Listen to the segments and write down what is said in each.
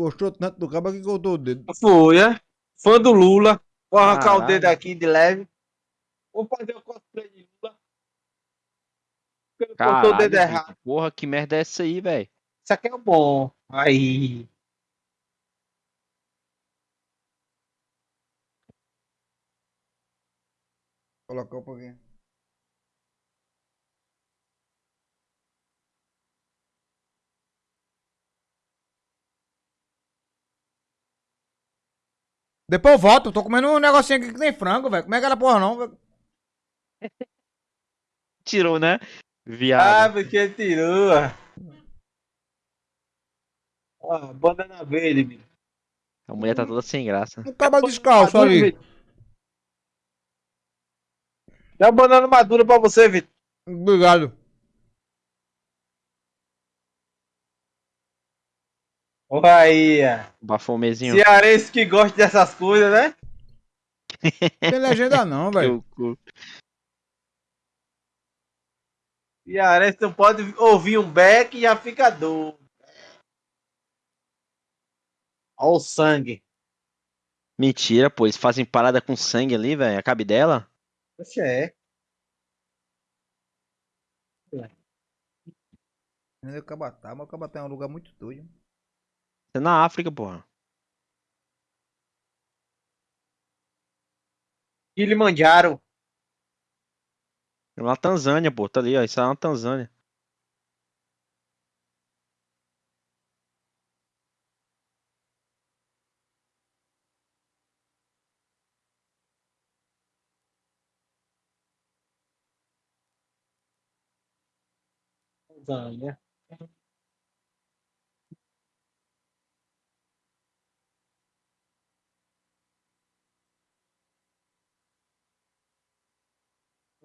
Gostou tanto do cabo que cortou o dedo. Foi, é? Fã do Lula. Vou arrancar o Caralho. dedo aqui de leve. Vou fazer o cosplay de Lula. Porque Cortou o dedo Caralho, errado. Vitor, porra, que merda é essa aí, velho? Isso aqui é o bom. Aí. Colocar um pouquinho. Depois eu volto, tô comendo um negocinho aqui que tem frango, velho. Como é que era porra não, velho? Tirou, né? Ah, Viado. porque tirou. Ó, banana verde, meu. A mulher tá toda sem graça. Um cabo descalço Madura, ali. Dá uma banana madura pra você, Vitor. Obrigado. Olha aí, ó. Bafomezinho. Cearense que gosta dessas coisas, né? Tem legenda não, velho. Cearense não pode ouvir um beck e já fica doido. Olha o sangue. Mentira, pô. Eles fazem parada com sangue ali, velho. A cabe dela. Poxa, é. É Cabatá, mas o Cabatá é um lugar muito doido. É na África, porra. Kilimanjaro. É na Tanzânia, pô. Tá ali, ó. Isso é na Tanzânia. Tanzânia.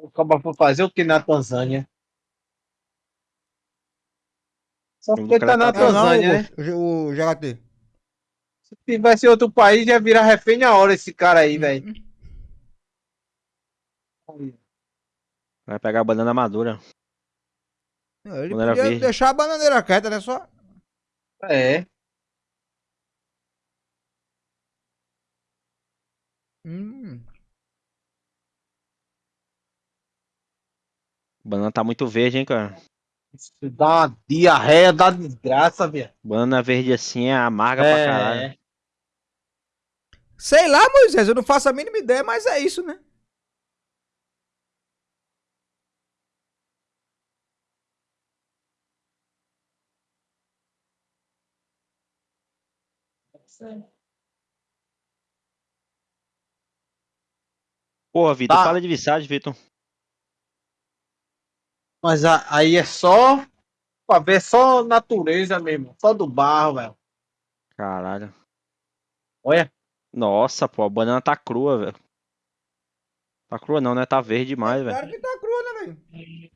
O Caba foi fazer o que na Tanzânia? Só porque tá na tá- não, Tanzânia, né? o, o JT. Se tivesse em outro país, ia virar refém na hora esse cara aí, velho. Vai pegar a banana madura. Não, Ele podia verde. deixar a bananeira quieta, né? Só. É. Hum. Banana tá muito verde, hein, cara. Isso dá uma diarreia da desgraça, velho. Banana verde assim é amarga pra É. caralho. Sei lá, Moisés, eu não faço a mínima ideia, mas é isso, né? Porra, Vitor, Tá. fala de Visage, Vitor. Mas a- aí é só pra ver só natureza mesmo. Só do barro, velho. Caralho. Olha. Nossa, pô, a banana tá crua, velho. Tá crua não, né? Tá verde demais, velho. Claro que tá crua, né, velho?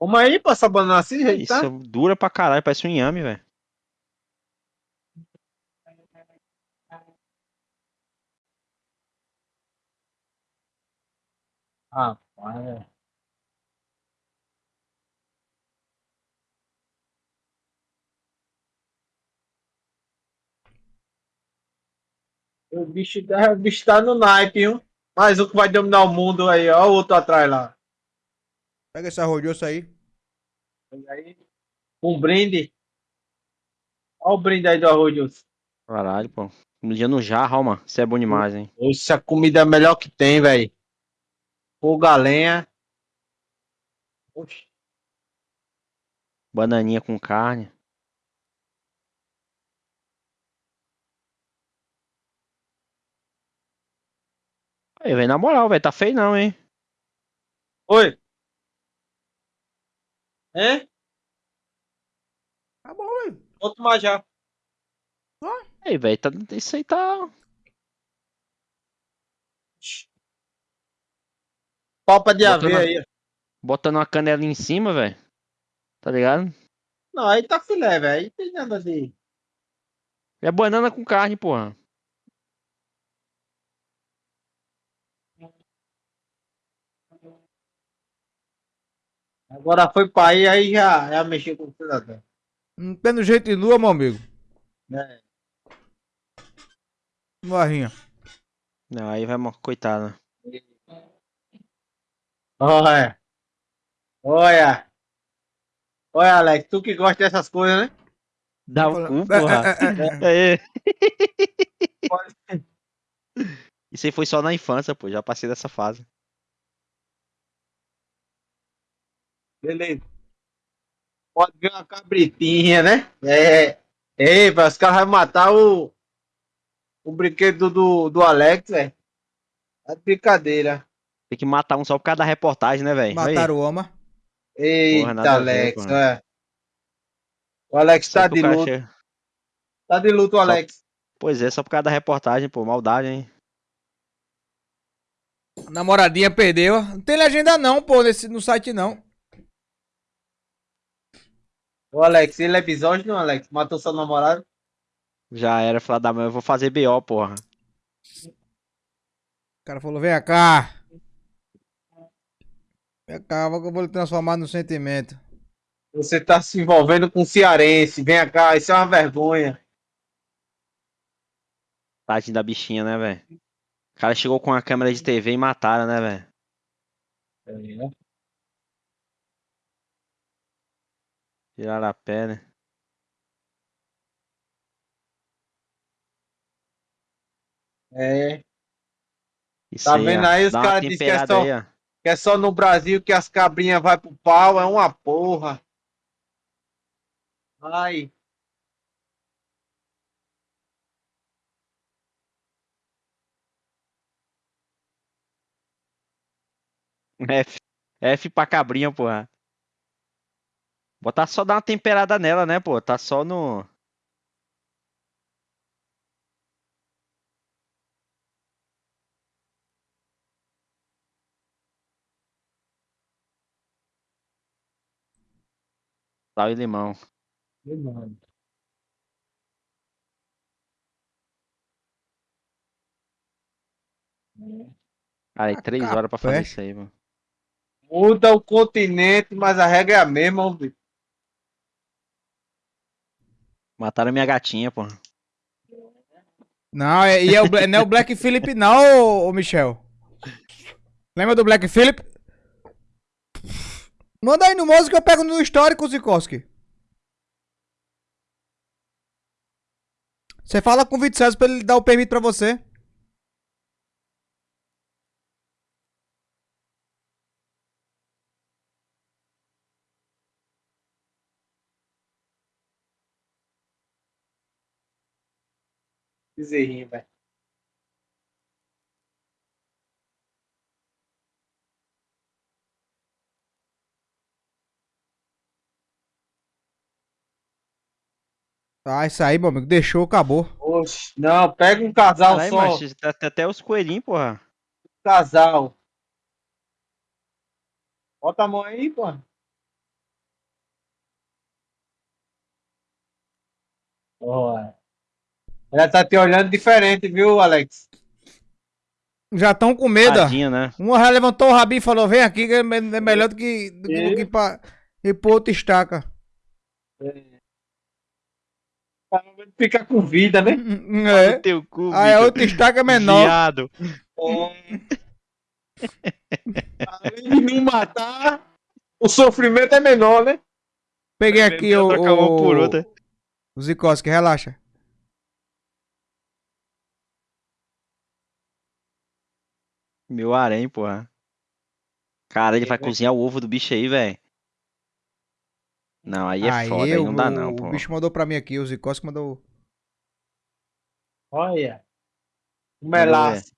Vamos aí pra essa banana assim, gente, Isso tá? dura pra caralho, parece um inhame, velho. Ah, é. O bicho, tá- o bicho tá no naipe, viu? Mais um que vai dominar o mundo aí, ó. O outro atrás lá. Pega esse arroz aí. Olha aí. Um brinde. Olha o brinde aí do arroz. Caralho, pô. Comidinha no jarro, ó, mano. Isso é bom demais, hein? Essa a comida é a melhor que tem, velho. Fogo a lenha. Oxi. Bananinha com carne. Aí, velho, na moral, velho, tá feio não, hein? Oi. Hein? Tá bom, velho. Vou tomar já. Aí, velho, tá... isso aí tá... Palpa de Botando aveia aí. Botando uma canela em cima, velho. Tá ligado? Não, aí tá filé, velho. Aí tem nada de. É banana com carne, porra. Agora foi pra aí, aí já, já mexeu com o cidadão. Não tendo jeito de lua, meu amigo. É. Barrinha. Não, aí vai, coitado. Olha. Olha. Olha, Alex, tu que gosta dessas coisas, né? Dá o cu, porra. É, é, é. Isso aí foi só na infância, pô. Já passei dessa fase. Beleza. Pode ver uma cabritinha, né? É. Ei, os caras vão matar o. O brinquedo do, do Alex, velho. É brincadeira. Tem que matar um só por causa da reportagem, né, velho? Mataram o Oma. Eita, nada a ver, Alex, porra. é. O Alex Só tá porque de luto. chega- Tá de luto, o Alex. Pois é, só por causa da reportagem, pô. Maldade, hein? Namoradinha perdeu. Não tem legenda não, pô, nesse, no site não. O Alex, ele é episódio, não, Alex? Matou seu namorado? Já era, falar da mãe, eu vou fazer BO, porra. O cara falou, vem cá. Vem cá, eu vou lhe transformar no sentimento. Você tá se envolvendo com um cearense. Vem cá, isso é uma vergonha. Tadinho da bichinha, né, velho? O cara chegou com a câmera de TV e mataram, né, velho? Tiraram a pé, né? É. Isso Tá vendo ó. aí? Os caras dizem que é só- aí. Que é só no Brasil que as cabrinhas vai pro pau, é uma porra. Ai. F. F pra cabrinha, porra. Botar só dar uma temperada nela, né, pô? Tá só no. Sal e limão. Cara, aí três horas pra fazer isso aí, mano. Muda o continente, mas a regra é a mesma, homem. Mataram minha gatinha, pô. Não, é, e é não é o Black Phillip não, ô, ô Michel. Lembra do Black Phillip? Manda aí no mouse que eu pego no histórico, Zikoski. Você fala com o Vitor pra ele dar o permito pra você. Bezerrinho, velho. Ah, isso aí, meu amigo. Deixou, acabou. Oxe, não, pega um casal Caralho, só. mas tá- tá até os coelhinhos, porra. Casal. Bota a mão aí, pô. Olha. Ela tá te olhando diferente, viu, Alex? Já estão com medo. Tadinha, né? Uma já levantou o rabinho e falou: vem aqui, que é é melhor do que, do que ir pra, ir pra outra estaca. Fica com vida, né? É. Teu cu, Aí a outra estaca é menor. Viado. Além de me matar, o sofrimento é menor, né? Peguei aqui o, uma por o, outra. o Zikoski, relaxa. Meu harém, porra. Cara, ele vai cozinhar o ovo do bicho aí, velho. Não, aí é foda, aí o- não dá o- não, O pô. bicho mandou pra mim aqui, o Zikoski mandou. Olha. O melaço.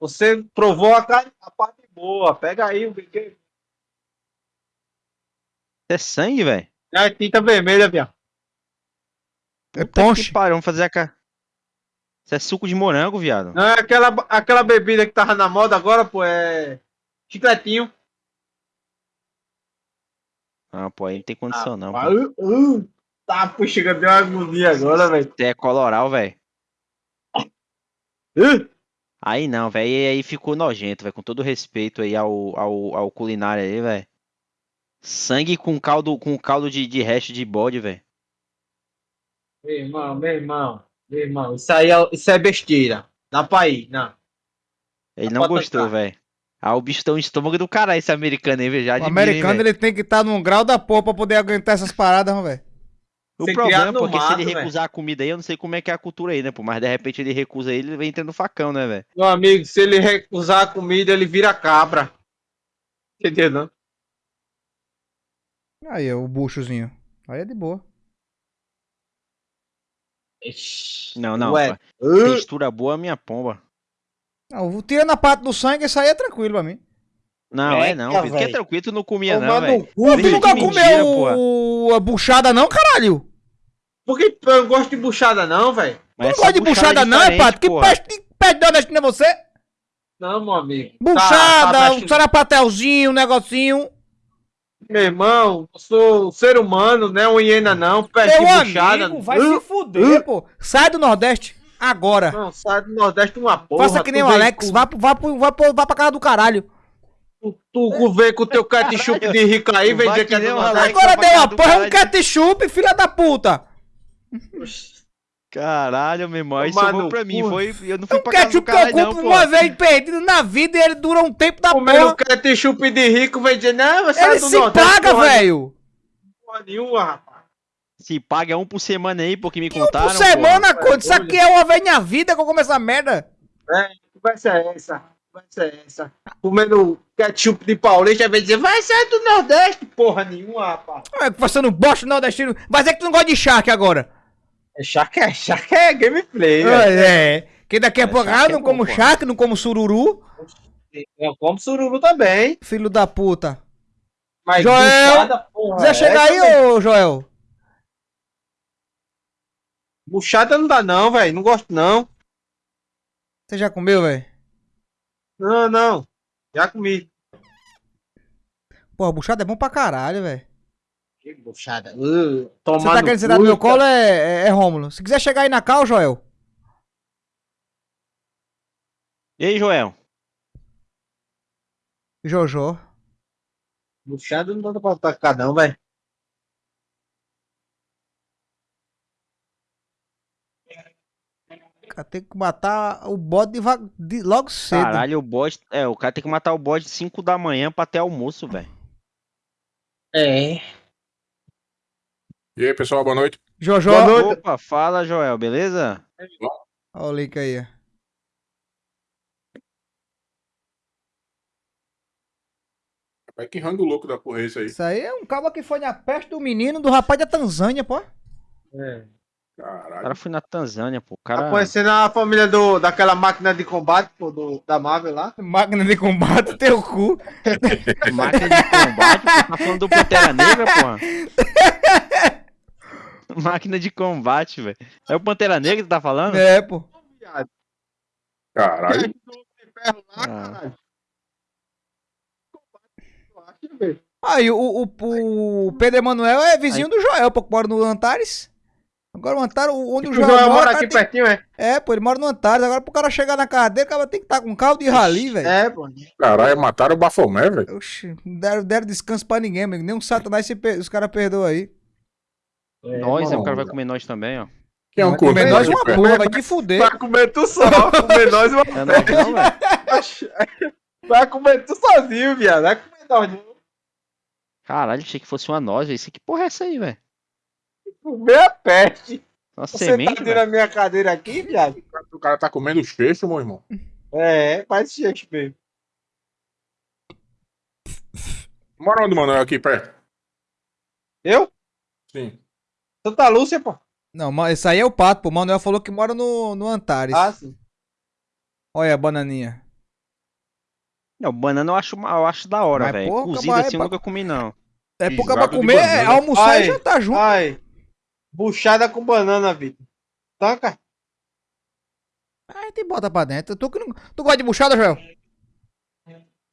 Você provou a, a parte boa. Pega aí o brinquedo. É sangue, velho? É tinta vermelha, viado. É ponche. pariu, vamos fazer a ca... Isso é suco de morango, viado. Não é aquela, aquela bebida que tava na moda agora, pô, é. Chicletinho. Ah, pô, aí não tem condição não, pô. Ah, uh, uh, tá, pô, chega, deu uma agonia agora, velho. Você é coloral, velho. Uh, Aí não, velho. E aí ficou nojento, velho. Com todo respeito aí ao, ao, ao culinário aí, velho. Sangue com caldo, com caldo de, de resto de bode, velho. Meu irmão, meu irmão, meu irmão, isso aí é, isso é besteira. Dá pra ir, não. Ele Dá não gostou, velho. Ah, o bicho tem um estômago do caralho, esse americano aí, velho. Já O hein, americano velho. ele tem que estar num grau da porra pra poder aguentar essas paradas, não, velho. O problema é porque se ele mato, recusar a comida aí, eu não sei como é que é a cultura aí, né, pô? Mas de repente ele recusa ele, ele vem entrando no facão, né, velho? Meu amigo, se ele recusar a comida, ele vira cabra. Entendeu, não? Aí, o buchozinho. Aí é de boa. Não, não. Ué. Textura boa, minha pomba. Não, tirando a parte do sangue, isso aí é tranquilo pra mim. Não, é Eita, não. Que é tranquilo, tu não comia, não, velho. Tu nunca comeu a buchada, não, caralho? Por que eu não gosto de buchada, não, velho? Tu não gosta de buchada, não, é, Pato? Que peste de peste de honesto é você? Não, meu amigo. Buchada, Tá, tá, um sarapatelzinho, um negocinho. Meu irmão, eu sou ser humano, não é uma hiena, não. Peste Meu de buchada. amigo, vai Uh, se fuder, pô. Sai do Nordeste, agora. Não, sai do Nordeste uma porra. Faça que nem o Alex, com- vá, vá, vá, vá pra casa do caralho. Tu, tu vem com o teu ketchup de rico aí, vem Vai dizer que é do nem o Nordeste. Alex. Agora deu uma porra, um caralho. ketchup, filha da puta. Caralho, meu irmão. Isso sobrou no pra mim. Foi, eu não fui Um pra casa do ketchup que eu caralho, não, pô. uma vez perdido na vida e ele dura um tempo da Comendo porra. ketchup de rico, vem dizer, não, sai Ele do se Nordeste. paga, porra velho. Porra nenhuma, rapaz. Se paga um por semana aí, porque me Um contaram. por semana, conta. Isso aqui é uma vez na vida que eu como essa merda. Conversa é essa? Conversa é essa? Comendo ketchup de paulista, vem dizer, vai sair do Nordeste, porra nenhuma, rapaz. É, Passando bosta nordestino. Vai dizer que tu não gosta de charque agora. É Shark é, Shark é gameplay, velho. É. Que daqui a É, pouco, ah, é não bom, como charque, não como sururu. Eu como sururu também. Filho da puta. Mas Joel. Quiser é chegar aí, ô Joel? Buchada não dá não, velho. Não gosto não. Você já comeu, velho? Não, não. Já comi. Porra, buchada é bom pra caralho, velho. Que buchada. Uh, Você tá querendo sentar no meu colo é, é, é Rômulo. Se quiser chegar aí na cal, Joel. E aí, Joel? Jojo. Buchada não dá pra atacar não, velho. Cara, tem que matar o bode de va- de- logo cedo. Caralho, o bode. É, o cara tem que matar o bode 5 da manhã pra ter almoço, velho. É. E aí, pessoal, boa noite. Jojo. Boa noite. Opa, fala, Joel, beleza? Olha o link aí. Rapaz, que rango louco da porra é esse aí? Isso aí é um cabo que foi na peste do menino do rapaz da Tanzânia, pô. é. O Caralho. cara foi na Tanzânia, pô. O Tá cara. conhecendo a família do, daquela máquina de combate, pô, do, da Marvel lá? Máquina de combate, teu cu. Máquina de combate, pô. Tá falando do Pantera Negra, porra. Máquina de combate, velho. É o Pantera Negra que tá falando? É, pô. Caralho. Ah. Aí, o, o, o Pedro Emanuel é vizinho do Joel, pô, que mora no Antares. Agora o Antares, onde o O Joel, Joel mora, aqui tem- pertinho, é? É, pô, ele mora no Antares. Agora pro cara chegar na casa dele, o cara tem que estar com carro de rali, velho. É, pô. Caralho, mataram o Bafomé, velho. Oxi, não deram, deram descanso pra ninguém, amigo. Nem um satanás se per- os caras perdoam aí. Nós, é, o cara vai comer nós também, ó. Quem é um comer nós uma pé? porra, vai te fuder. Vai comer tu só, comer nós uma É nós não, velho. Vai comer tu sozinho, viado. Vai comer nós. Caralho, achei que fosse uma noz, velho. Isso que porra é essa aí, velho? Comer a peste. Uma Você semente, tá na minha cadeira aqui, viado? O cara tá comendo os peixes, meu irmão. É, faz gente mesmo. Mora onde, Manuel, aqui perto? Eu? Sim. Santa Lúcia, pô. Não, mas esse aí é o pato, pô. O Manuel falou que mora no, no Antares. Ah, sim. Olha a bananinha. Não, banana eu acho, uma- eu acho da hora, velho. Cozido mas é assim eu pra- nunca comi, não. É porque pra comer, é almoçar Ai. e jantar junto. Ai. Buchada com banana, Vitor. Tanca? Aí te bota pra dentro. Tu, tu gosta de buchada, Joel?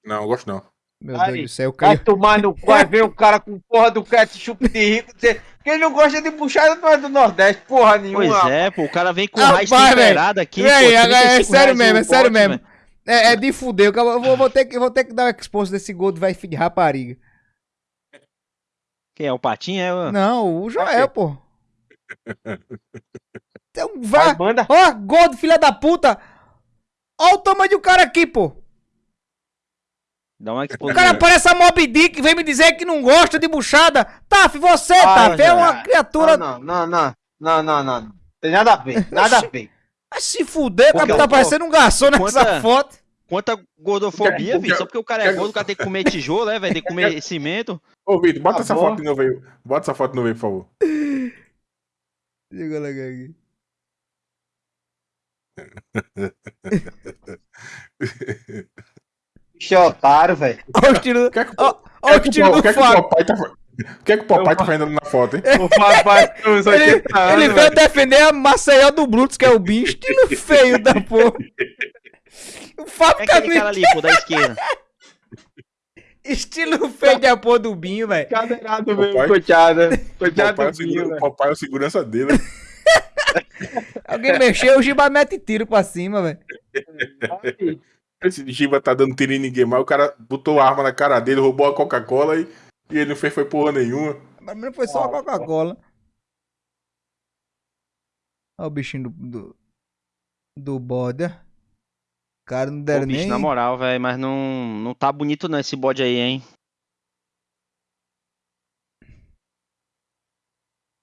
Não, eu gosto não. Meu Ai. Deus do céu, Vai caiu. tomar no cu, vai ver o cara com porra do ketchup de rico. dizer, Quem não gosta de buchada não é do Nordeste, porra nenhuma. Pois é, pô. O cara vem com Rapaz, raiz temperada aqui, E aí, pô. agora é 35 sério mesmo, o é sério mesmo. É, é de fuder. Eu vou, vou ter que, vou ter que dar um expose desse gol do vai filho de rapariga. Quem é o Patinho? É o... Não, o Joel, pô. Tem um Vai, manda. Ó, gordo, filha da puta. Ó o tamanho do cara aqui, pô. Dá uma O explosão. cara parece a Mob Dick, vem me dizer que não gosta de buchada. Taf, você, Ah, Taf, é uma criatura. Não, não, não, não, não, não, não. Tem nada a ver, nada a ver. Vai se fuder, Porque cara, tá parecendo um garçom nessa Quanta- foto. Quanta gordofobia, filho. Só porque o cara é gordo, o cara tem que comer tijolo, né, velho? Tem que comer cimento. Ô, Vitor, bota Tá essa bom. foto de novo aí. Bota essa foto de novo aí, por favor. Deixa eu colocar aqui. Bicho é otário, velho. Ó o estilo, O que é que, ó, o ó que é que estilo o- o do que é Fábio. papai tá O que é que o papai tá fazendo na foto, hein? O papai tem uns Ele, 80 anos, ele veio defender a Maceió do Brutus, que é o Bin. Estilo feio da porra. O Fábio É aquele também. cara ali, pô, da esquerda. Estilo feio da porra do Binho, velho. Cadeirado mesmo, Papai-. O Coitado papai, é o do Binho, o velho. papai é a segurança dele. Alguém mexeu, o Giba mete tiro pra cima, velho. Esse Giba tá dando tiro em ninguém mais. O cara botou a arma na cara dele, roubou a Coca-Cola e, e ele não fez foi porra nenhuma. Pra mim foi só a Coca-Cola. Olha o bichinho do. do, do bode. Cara, não Pô, deram bicho, nem. na moral, velho, mas não, não tá bonito não esse bode aí, hein?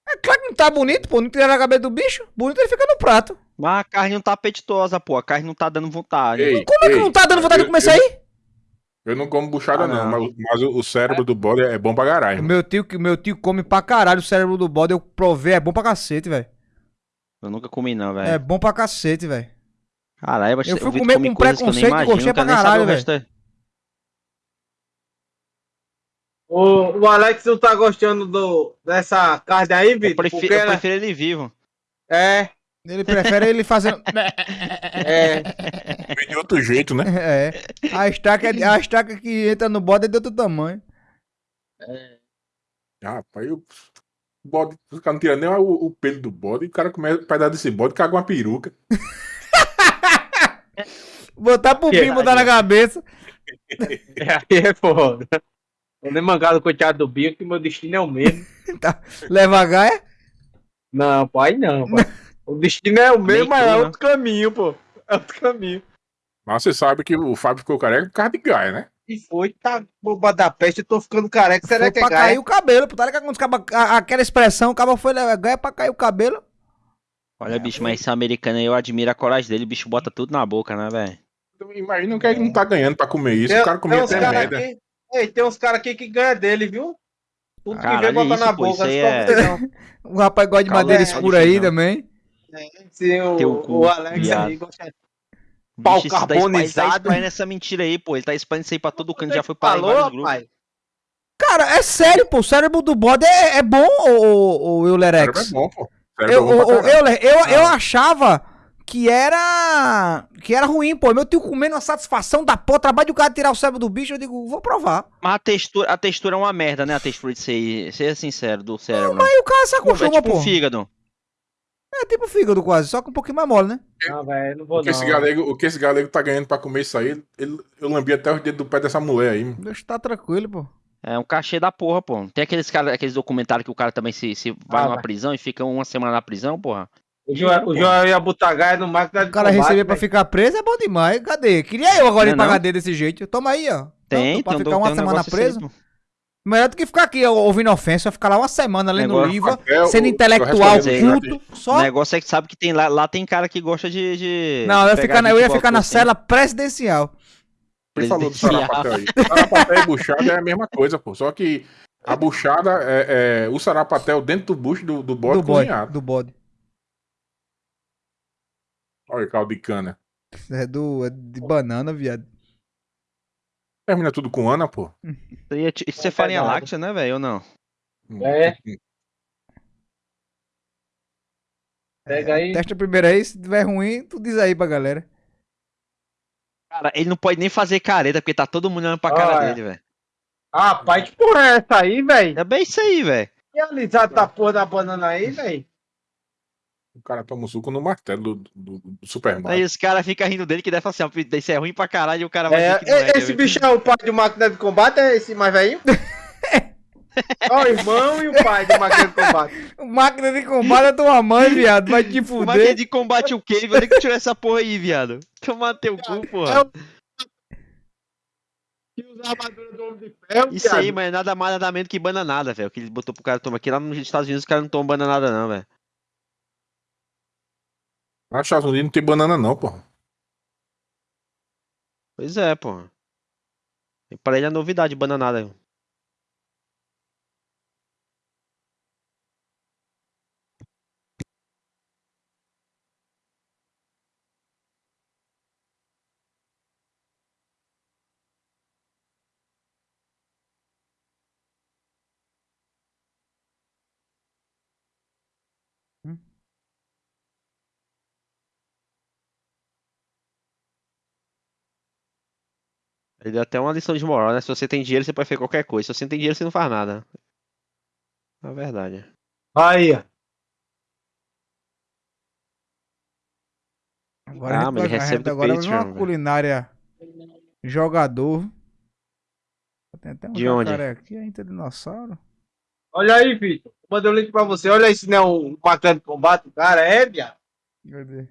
É claro que não tá bonito, pô. Não tiraram a cabeça do bicho. Bonito ele fica no prato. Mas a carne não tá apetitosa, pô. A carne não tá dando vontade. Ei, Como é que ei, não tá dando vontade de eu- comer isso eu- aí? Eu não como buchada, Ah, não, não. mas, mas o, o cérebro do bode é bom pra caralho. meu tio, que meu tio come pra caralho o cérebro do bode. Eu provei, é bom pra cacete, velho. Eu nunca comi não, É velho. bom pra cacete, velho. Caralho, mas Eu fui comer come com coisas que eu nem preconceito e imagino, gostei eu pra caralho, o da- O, o Alex não tá gostando do, dessa carne aí, Eu Vitor? prefiro, Porque eu ela- prefiro ele vivo. É, Ele prefere ele fazendo. é. Vem de outro jeito, né? É. A estaca, é- a estaca que entra no bode é de outro tamanho. Rapaz, o bode, os caras não tiram nem o, o pelo do bode, e o cara começa a pedaço desse bode, caga uma peruca. Botar pro Binho, botar na cabeça. Aí é foda. Tô nem mangado coitado do Binho, que meu destino é o mesmo. Leva a gaia. Não, pai, não, pai. O destino é o mesmo, mas é tu, né? outro caminho, pô. É outro caminho. Mas você sabe que o Fábio ficou careca por causa de Gaia, né? E foi, tá boba da peste, eu tô ficando careca, será Foi que é pra gaia? cair o cabelo, pô. Tá ligado quando aquela expressão, o cabo foi levar gaia pra cair o cabelo. Olha, bicho, mas esse americano aí, eu admiro a coragem dele. O bicho bota tudo na boca, né, velho? Então, Imagina o que ele não tá ganhando pra comer isso. Tem, o cara tem comia uns até cara merda. aqui, ei, tem uns caras aqui que ganham dele, viu? Tudo que Caralho, vem botar isso, na pô, boca. é-. O rapaz gosta de Calma, madeira é, escura aí não. também. Se o, cu, o Alex viado. aí gosta Bicho, Pau tá carbonizado. espalhando essa mentira aí, pô. Ele tá espalhando isso aí pra todo canto. Já foi para em Falou, vários grupos. Cara, é sério, pô. O cérebro do bode é, é bom, o, o Cérebro Eulerex. é bom, pô. Eu, Cérebro é bom o- pra o- caralho. Euler, eu, eu achava que era. que era ruim, pô. Meu tio comendo uma satisfação da porra, trabalho de o cara tirar o cérebro do bicho, eu digo, vou provar. Mas a textura, a textura é uma merda, né? A textura de ser, ser sincero, do cérebro. Aí o cara se é acostuma, tipo pô. um fígado. É tipo fígado quase, só que um pouquinho mais mole, né? Não, velho, não vou O que, esse não. galego, o que esse galego tá ganhando pra comer isso aí, ele, eu lambi até os dedos do pé dessa mulher aí. mano. Deixa tá tranquilo, pô. É um cachê da porra, pô. Tem aqueles, cara, aqueles documentários que o cara também se, se vai Ah, numa vai. prisão e fica uma semana na prisão, porra. O Joel, o Joel ia botar gaia no máquina de O cara combate, receber pra ficar preso é bom demais. Cadê? Queria eu agora ir Não é pra não? cadeia desse jeito. Toma aí, ó. Tem, Tanto pra tem um, ficar uma tem um semana preso. pô. Melhor do que ficar aqui ouvindo ofensa, ficar lá uma semana lendo Negócio- livro, o- sendo o- intelectual, culto, O negócio é que sabe que tem lá, lá tem cara que gosta de. de Não, eu ia ficar, eu ia ficar na assim. cela presidencial. Ele falou do Presidencial. sarapatel aí. Sarapatel e buchada é a mesma coisa, pô. Só que a buchada é, é o sarapatel dentro do bucho do, do bode do bode. cozinhado. Do bode. Olha o caldo de cana. É, do, é de banana, viado. Termina tudo com Ana, pô. Isso aí é é farinha láctea, né, velho? Ou não? É. Pega aí. Testa primeiro aí, se tiver ruim, tu diz aí pra galera. Cara, ele não pode nem fazer careta, porque tá todo mundo olhando pra cara dele, velho. Rapaz, que porra é essa aí, velho? É bem isso aí, velho. Que alisado da porra da banana aí, velho? O cara toma um suco no martelo do, do, do Superman. Aí os caras ficam rindo dele que deve falar assim, ó, isso é ruim pra caralho e o cara vai É, dizer que não é. esse bicho é o pai de máquina de combate, é esse mais velho? Ó, o irmão e o pai do máquina de combate. Máquina de combate é tua mãe, viado. Vai te Máquina fuder. de combate o quê? Vai ter que tirar essa porra aí, viado. Tomar teu cu, É porra. o. Que usa a armadura do Homem de Ferro. Isso aí, mas é nada mais nada menos que bananada, velho. Que ele botou pro cara tomar aqui lá nos Estados Unidos, os caras não tomam bananada, não, velho. Nos Estados Unidos não tem banana, não, pô. Pois é, porra. E Pra ele é novidade, bananada. Ele deu até uma lição de moral, né? Se você tem dinheiro, você pode fazer qualquer coisa. Se você não tem dinheiro, você não faz nada. É verdade. Aí, ó. Agora Ah, mas ele recebe agora uma Patreon, velho. culinária jogador. Tem até um De onde? aqui, ainda dinossauro. Olha aí, Vitor. Mandei o link pra você. Olha aí se não é um máquina de combate. Cara, é, viado. Cadê?